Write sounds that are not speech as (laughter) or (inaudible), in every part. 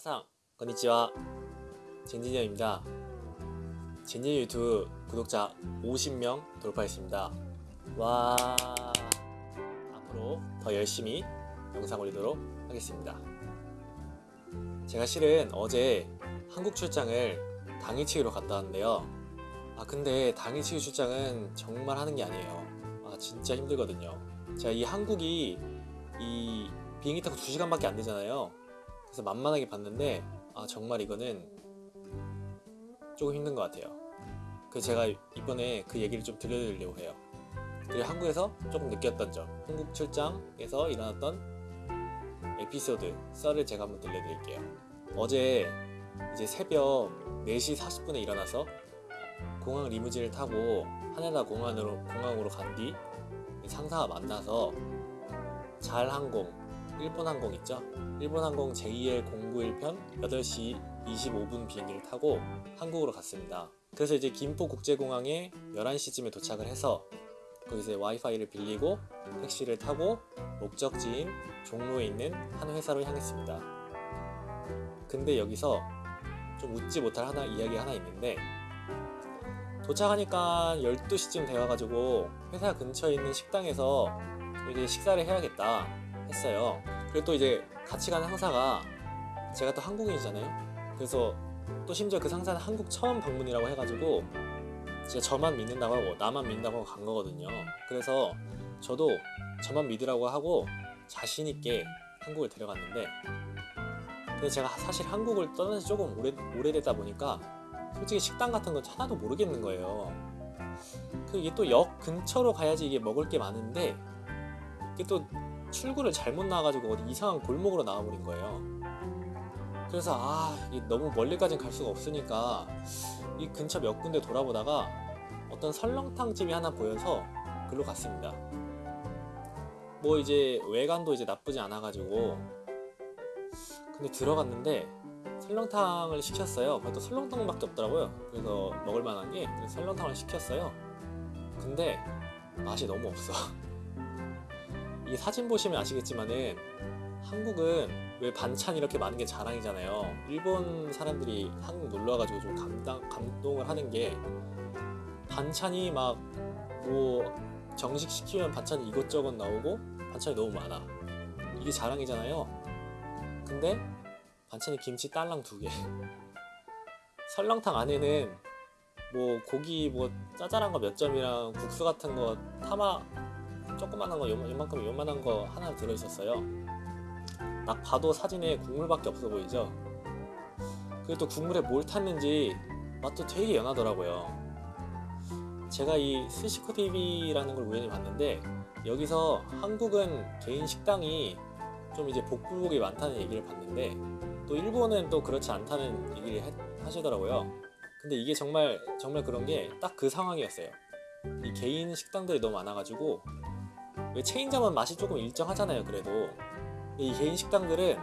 미나상, 건니치와 젠지니어입니다. 젠지니어 유튜브 구독자 50명 돌파했습니다. 와 앞으로 더 열심히 영상 올리도록 하겠습니다. 제가 실은 어제 한국 출장을 당일치기로 갔다 왔는데요. 아 근데 당일치기 출장은 정말 하는 게 아니에요. 아 진짜 힘들거든요. 제가 이 한국이 이 비행기 타고 2시간밖에 안 되잖아요. 그래서 만만하게 봤는데 아 정말 이거는 조금 힘든 것 같아요. 그래서 제가 이번에 그 얘기를 좀 들려드리려고 해요. 그리고 한국에서 조금 느꼈던 점, 한국 출장에서 일어났던 에피소드 썰을 제가 한번 들려드릴게요. 어제 이제 새벽 4시 40분에 일어나서 공항 리무진을 타고 하네다 공항으로 공항으로 간 뒤 상사와 만나서 잘 항공 일본 항공 있죠? 일본 항공 JL 091편 8시 25분 비행기를 타고 한국으로 갔습니다. 그래서 이제 김포 국제공항에 11시쯤에 도착을 해서 거기서 와이파이를 빌리고 택시를 타고 목적지인 종로에 있는 한 회사로 향했습니다. 근데 여기서 좀 웃지 못할 하나 이야기 하나 있는데 도착하니까 12시쯤 되어가지고 회사 근처에 있는 식당에서 이제 식사를 해야겠다 했어요. 그리고 또 이제 같이 가는 상사가 제가 또 한국인이잖아요. 그래서 또 심지어 그 상사는 한국 처음 방문이라고 해가지고 진짜 저만 믿는다고 하고 나만 믿는다고 하고 간 거거든요. 그래서 저도 저만 믿으라고 하고 자신 있게 한국을 데려갔는데 근데 제가 사실 한국을 떠난 지 조금 오래 오래되다 보니까 솔직히 식당 같은 건 하나도 모르겠는 거예요. 그 이게 또 역 근처로 가야지 이게 먹을 게 많은데 이게 또 출구를 잘못 나와가지고 어디 이상한 골목으로 나와버린 거예요. 그래서 아 너무 멀리까지는 갈 수가 없으니까 이 근처 몇 군데 돌아보다가 어떤 설렁탕 집이 하나 보여서 글로 갔습니다. 뭐 이제 외관도 이제 나쁘지 않아가지고 근데 들어갔는데 설렁탕을 시켰어요. 그래도 설렁탕밖에 없더라고요. 그래서 먹을 만한 게 설렁탕을 시켰어요. 근데 맛이 너무 없어. (laughs) 이 사진 보시면 아시겠지만은 한국은 왜 반찬 이렇게 많은 게 자랑이잖아요. 일본 사람들이 한국 놀러 와가지고 좀 감당, 감동을 하는 게 반찬이 막 뭐 정식 시키면 반찬이 이것저것 나오고 반찬이 너무 많아. 이게 자랑이잖아요. 근데 반찬이 김치 딸랑 두 개. (laughs) 설렁탕 안에는 뭐 고기 뭐 짜잘한 거 몇 점이랑 국수 같은 거 타마 조그만한 거 요만- 요만큼 요만한 거 하나 들어 있었어요. 딱 봐도 사진에 국물밖에 없어 보이죠. 그리고 또 국물에 뭘 탔는지 맛도 되게 연하더라고요. 제가 이 스시코 TV라는 걸 우연히 봤는데 여기서 한국은 개인 식당이 좀 이제 복불복이 많다는 얘기를 봤는데 또 일본은 또 그렇지 않다는 얘기를 해- 하시더라고요. 근데 이게 정말 정말 그런 게 딱 그 상황이었어요. 이 개인 식당들이 너무 많아가지고 왜 체인점은 맛이 조금 일정하잖아요. 그래도 이 개인 식당들은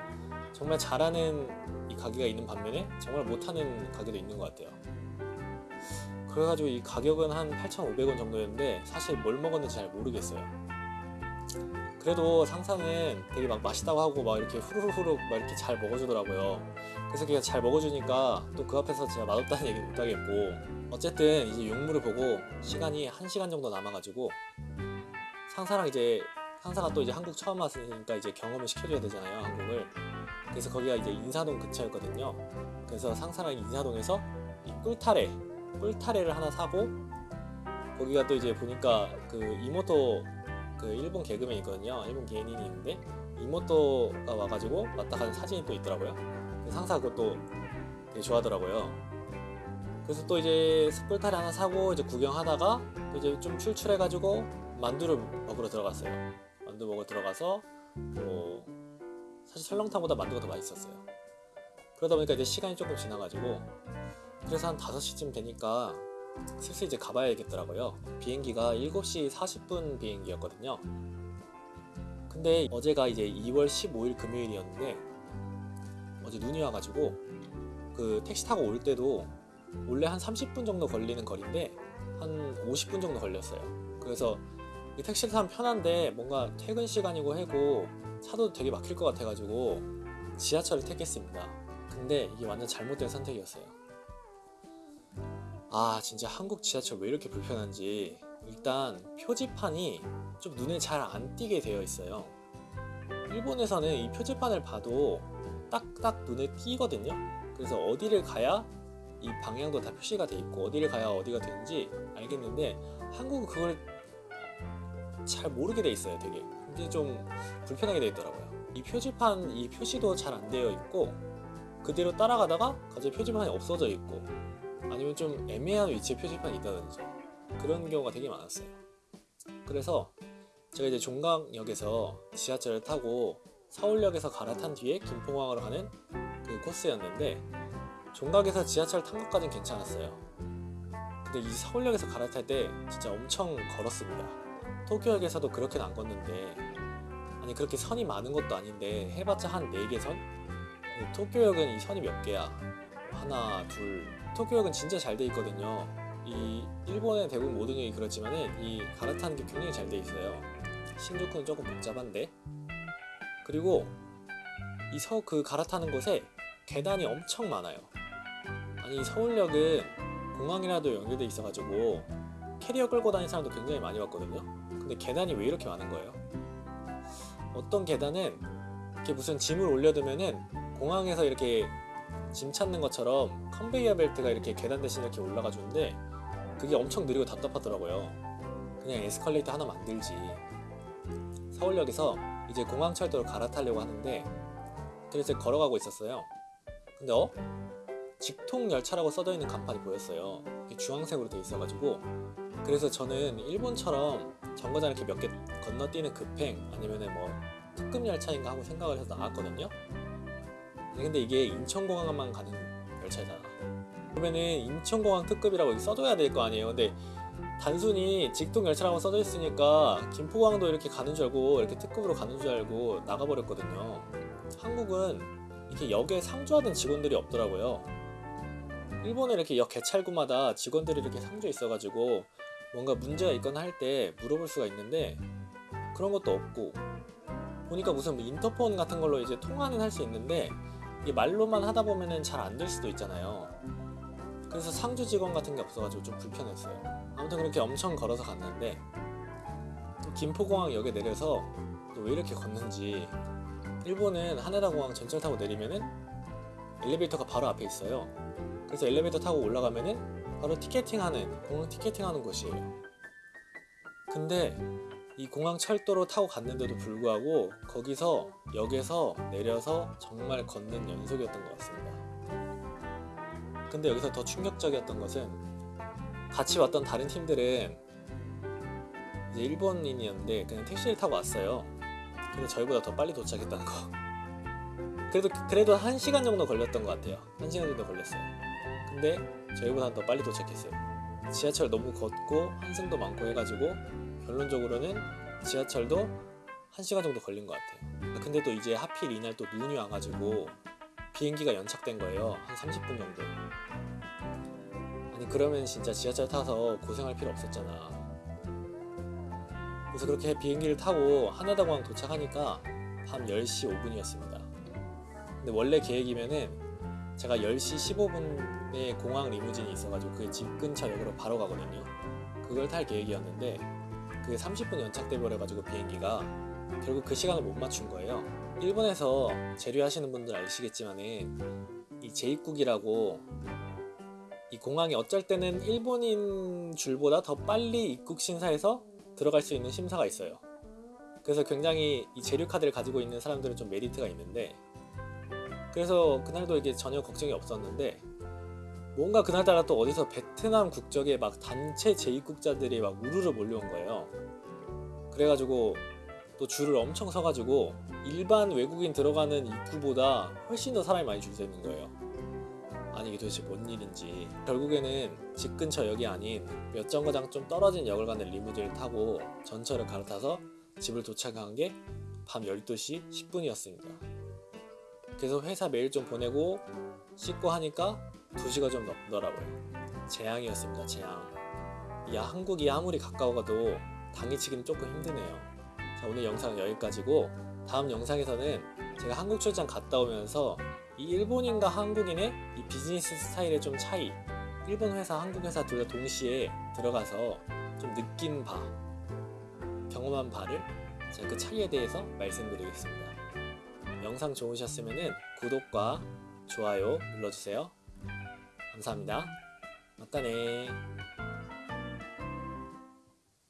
정말 잘하는 이 가게가 있는 반면에 정말 못하는 가게도 있는 것 같아요. 그래가지고 이 가격은 한 8,500원 정도였는데 사실 뭘 먹었는지 잘 모르겠어요. 그래도 상사는 되게 막 맛있다고 하고 막 이렇게 후루룩 막 이렇게 잘 먹어주더라고요. 그래서 그냥 잘 먹어주니까 또 그 앞에서 제가 맛없다는 얘기 못 하겠고 어쨌든 이제 용물을 보고 시간이 1시간 정도 남아가지고 상사랑 이제 상사가 또 이제 한국 처음 왔으니까 이제 경험을 시켜줘야 되잖아요 한국을. 그래서 거기가 이제 인사동 근처였거든요. 그래서 상사랑 인사동에서 이 꿀타래 꿀타래를 하나 사고 거기가 또 이제 보니까 그 이모토 그 일본 개그맨 있거든요. 일본 개인이 있는데 이모토가 와가지고 왔다 가는 사진이 또 있더라고요. 그래서 상사가 그것도 되게 좋아하더라고요. 그래서 또 이제 꿀타래 하나 사고 이제 구경하다가 또 이제 좀 출출해가지고 만두를 먹으러 들어갔어요. 만두 먹으러 들어가서 뭐 사실 설렁탕보다 만두가 더 맛있었어요. 그러다 보니까 이제 시간이 조금 지나가지고 그래서 한 5시쯤 되니까 슬슬 이제 가봐야겠더라고요. 비행기가 7시 40분 비행기였거든요. 근데 어제가 이제 2월 15일 금요일이었는데 어제 눈이 와가지고 그 택시 타고 올 때도 원래 한 30분 정도 걸리는 거리인데 한 50분 정도 걸렸어요. 그래서 이 택시를 타면 편한데 뭔가 퇴근 시간이고 해고 차도 되게 막힐 것 같아가지고 지하철을 택했습니다. 근데 이게 완전 잘못된 선택이었어요. 아 진짜 한국 지하철 왜 이렇게 불편한지 일단 표지판이 좀 눈에 잘 안 띄게 되어 있어요. 일본에서는 이 표지판을 봐도 딱딱 눈에 띄거든요. 그래서 어디를 가야 이 방향도 다 표시가 돼 있고 어디를 가야 어디가 되는지 알겠는데 한국은 그걸 잘 모르게 돼 있어요. 되게 이게 좀 불편하게 돼 있더라고요. 이 표지판 이 표시도 잘 안 되어 있고 그대로 따라가다가 갑자기 표지판이 없어져 있고 아니면 좀 애매한 위치에 표지판이 있다든지 그런 경우가 되게 많았어요. 그래서 제가 이제 종강역에서 지하철을 타고 서울역에서 갈아탄 뒤에 김포공항으로 가는 그 코스였는데 종각에서 지하철 탄 것까진 괜찮았어요. 근데 이 서울역에서 갈아탈 때 진짜 엄청 걸었습니다. 도쿄역에서도 그렇게는 안 걷는데 아니 그렇게 선이 많은 것도 아닌데 해봤자 한 4개 선? 근데 도쿄역은 이 선이 몇 개야? 하나, 둘. 도쿄역은 진짜 잘 돼 있거든요. 이 일본의 대부분 모든 역이 그렇지만은 이 갈아타는 게 굉장히 잘 돼 있어요. 신주쿠는 조금 복잡한데. 그리고 이 서 그 갈아타는 곳에 계단이 엄청 많아요. 아니 서울역은 공항이라도 연결돼 있어가지고 캐리어 끌고 다니는 사람도 굉장히 많이 봤거든요. 근데 계단이 왜 이렇게 많은 거예요? 어떤 계단은 이렇게 무슨 짐을 올려두면은 공항에서 이렇게 짐 찾는 것처럼 컨베이어 벨트가 이렇게 계단 대신 이렇게 올라가 주는데 그게 엄청 느리고 답답하더라고요. 그냥 에스컬레이터 하나 만들지. 서울역에서 이제 공항철도로 갈아타려고 하는데 그래서 걸어가고 있었어요. 근데 어? 직통 열차라고 써져 있는 간판이 보였어요. 주황색으로 돼 있어가지고 그래서 저는 일본처럼 정거장 이렇게 몇 개 건너뛰는 급행 아니면은 뭐 특급 열차인가 하고 생각을 해서 나왔거든요. 근데 이게 인천공항만 가는 열차잖아. 그러면은 인천공항 특급이라고 써줘야 될 거 아니에요. 근데 단순히 직통 열차라고 써져 있으니까 김포공항도 이렇게 가는 줄 알고 이렇게 특급으로 가는 줄 알고 나가버렸거든요. 한국은 이렇게 역에 상주하던 직원들이 없더라고요. 일본에 이렇게 역 개찰구마다 직원들이 이렇게 상주 있어가지고 뭔가 문제가 있거나 할 때 물어볼 수가 있는데 그런 것도 없고 보니까 무슨 뭐 인터폰 같은 걸로 이제 통화는 할 수 있는데 이게 말로만 하다 보면은 잘 안 될 수도 있잖아요. 그래서 상주 직원 같은 게 없어가지고 좀 불편했어요. 아무튼 그렇게 엄청 걸어서 갔는데 또 김포공항 역에 내려서 또 왜 이렇게 걷는지 일본은 하네다 공항 전철 타고 내리면은 엘리베이터가 바로 앞에 있어요. 그래서 엘리베이터 타고 올라가면은 바로 티켓팅하는 공항 티켓팅하는 곳이에요. 근데 이 공항 철도로 타고 갔는데도 불구하고 거기서 역에서 내려서 정말 걷는 연속이었던 것 같습니다. 근데 여기서 더 충격적이었던 것은 같이 왔던 다른 팀들은 이제 일본인이었는데 그냥 택시를 타고 왔어요. 근데 저희보다 더 빨리 도착했다는 거. 그래도 그래도 한 시간 정도 걸렸던 것 같아요. 한 시간 정도 걸렸어요. 근데 저희보다 더 빨리 도착했어요. 지하철 너무 걷고 환승도 많고 해가지고 결론적으로는 지하철도 한 시간 정도 걸린 것 같아요. 근데 또 이제 하필 이날 또 눈이 와가지고 비행기가 연착된 거예요. 한 30분 정도. 아니 그러면 진짜 지하철 타서 고생할 필요 없었잖아. 그래서 그렇게 비행기를 타고 하나다공항 도착하니까 밤 10시 5분이었습니다. 근데 원래 계획이면은 제가 10시 15분에 공항 리무진이 있어가지고 그게 집 근처 역으로 바로 가거든요. 그걸 탈 계획이었는데 그게 30분 연착돼 버려가지고 비행기가 결국 그 시간을 못 맞춘 거예요. 일본에서 재료하시는 분들 아시겠지만 은 이 재입국이라고 이 공항이 어쩔 때는 일본인 줄보다 더 빨리 입국 심사해서 들어갈 수 있는 심사가 있어요. 그래서 굉장히 이 재료 카드를 가지고 있는 사람들은 좀 메리트가 있는데 그래서 그날도 이게 전혀 걱정이 없었는데 뭔가 그날따라 또 어디서 베트남 국적의 막 단체 재입국자들이 막 우르르 몰려온 거예요. 그래가지고 또 줄을 엄청 서가지고 일반 외국인 들어가는 입구보다 훨씬 더 사람이 많이 줄서 있는 거예요. 아니 이게 도대체 뭔 일인지 결국에는 집 근처 역이 아닌 몇 정거장 좀 떨어진 역을 가는 리무진을 타고 전철을 갈아타서 집을 도착한 게 밤 12시 10분이었습니다. 그래서 회사 메일 좀 보내고 씻고 하니까 2시가 좀 넘더라고요. 재앙이었습니다 재앙. 야 한국이 아무리 가까워가도 당일치기는 조금 힘드네요. 자 오늘 영상 여기까지고 다음 영상에서는 제가 한국 출장 갔다 오면서 이 일본인과 한국인의 이 비즈니스 스타일의 좀 차이 일본 회사 한국 회사 둘 다 동시에 들어가서 좀 느낀 바 경험한 바를 제가 그 차이에 대해서 말씀드리겠습니다. 영상 좋으셨으면 구독과 좋아요 눌러주세요. 감사합니다. 맞다네.